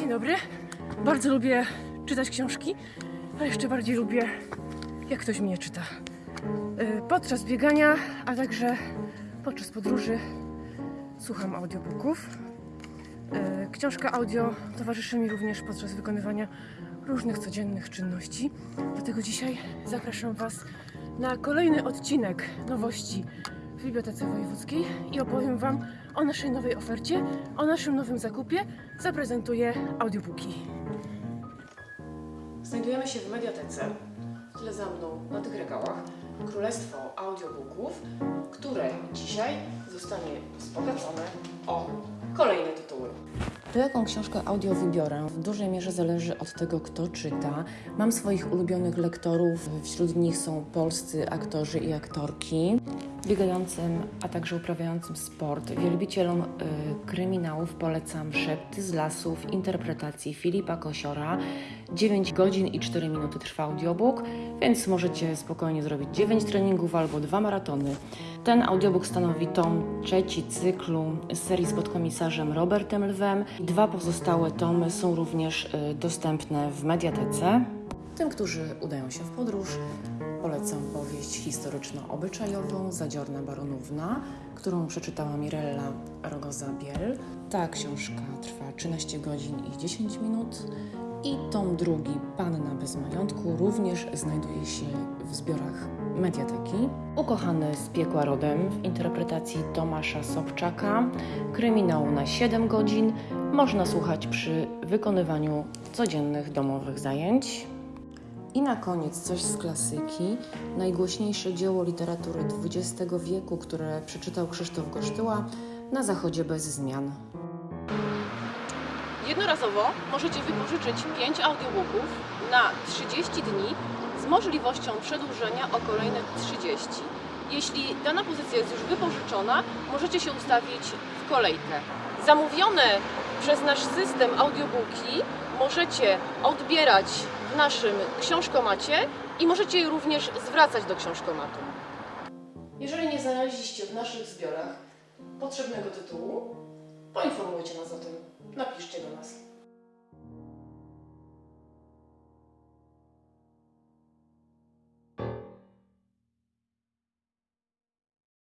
dobry. Bardzo lubię czytać książki, a jeszcze bardziej lubię, jak ktoś mnie czyta. Y, Podczas biegania, a także podczas podróży słucham audiobooków. Y, Książka audio towarzyszy mi również podczas wykonywania różnych codziennych czynności. Dlatego dzisiaj zapraszam Was na kolejny odcinek nowości w Bibliotece Wojewódzkiej i opowiem Wam o naszej nowej ofercie, o naszym nowym zakupie. Zaprezentuję audiobooki. Znajdujemy się w mediatece. W tle za mną, na tych regałach, królestwo audiobooków, które dzisiaj zostanie wzbogacone o kolejne tytuły. To jaką książkę audio wybiorę, w dużej mierze zależy od tego, kto czyta. Mam swoich ulubionych lektorów, wśród nich są polscy aktorzy i aktorki. Biegającym, a także uprawiającym sport, wielbicielom y, kryminałów polecam Szepty z lasów interpretacji Filipa Kosiora. 9 godzin i 4 minuty trwa audiobook, więc możecie spokojnie zrobić 9 treningów albo dwa maratony. Ten audiobook stanowi tom trzeci cyklu serii z podkomisarzem Robertem Lwem. Dwa pozostałe tomy są również y, dostępne w mediatece. Tym, którzy udają się w podróż, polecam powieść historyczno-obyczajową Zadziorna Baronówna, którą przeczytała Mirella Rogoza-Biel. Ta książka trwa 13 godzin i 10 minut. I tom drugi, Panna bez majątku, również znajduje się w zbiorach Mediateki. Ukochany z piekła rodem w interpretacji Tomasza Sobczaka, kryminał na 7 godzin, można słuchać przy wykonywaniu codziennych domowych zajęć. I na koniec coś z klasyki, najgłośniejsze dzieło literatury XX wieku, które przeczytał Krzysztof Gosztyła na zachodzie bez zmian. Jednorazowo możecie wypożyczyć 5 audiobooków na 30 dni z możliwością przedłużenia o kolejne 30. Jeśli dana pozycja jest już wypożyczona, możecie się ustawić w kolejkę. Zamówione przez nasz system audiobooki możecie odbierać w naszym książkomacie i możecie je również zwracać do książkomatu. Jeżeli nie znaleźliście w naszych zbiorach potrzebnego tytułu, poinformujcie nas o tym. Napiszcie do.